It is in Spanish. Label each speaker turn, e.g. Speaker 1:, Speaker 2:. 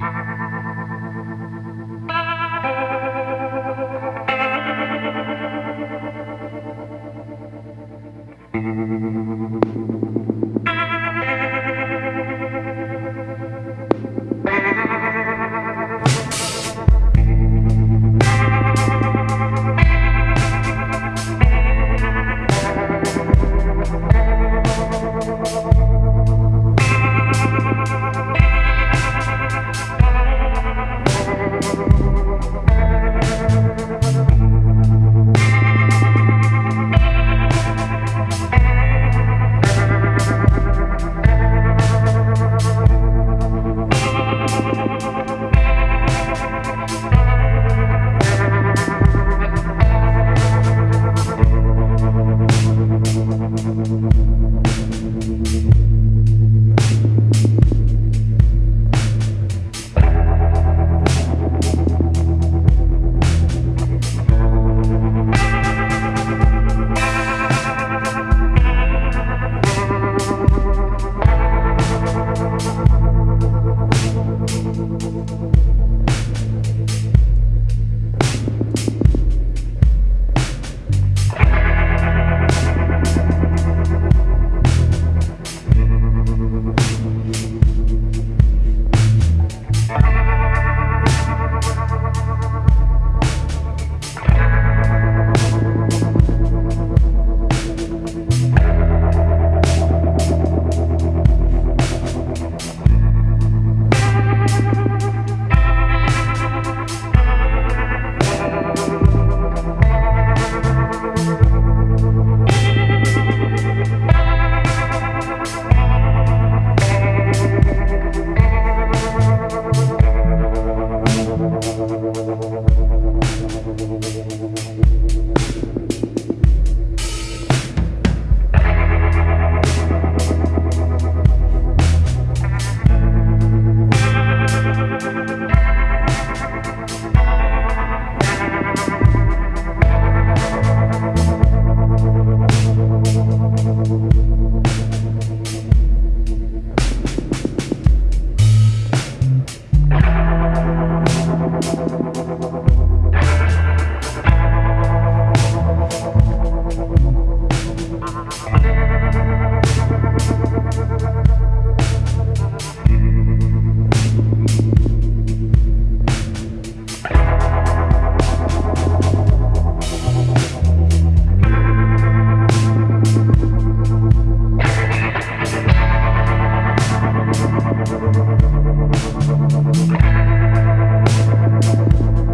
Speaker 1: Mm-hmm. We'll be right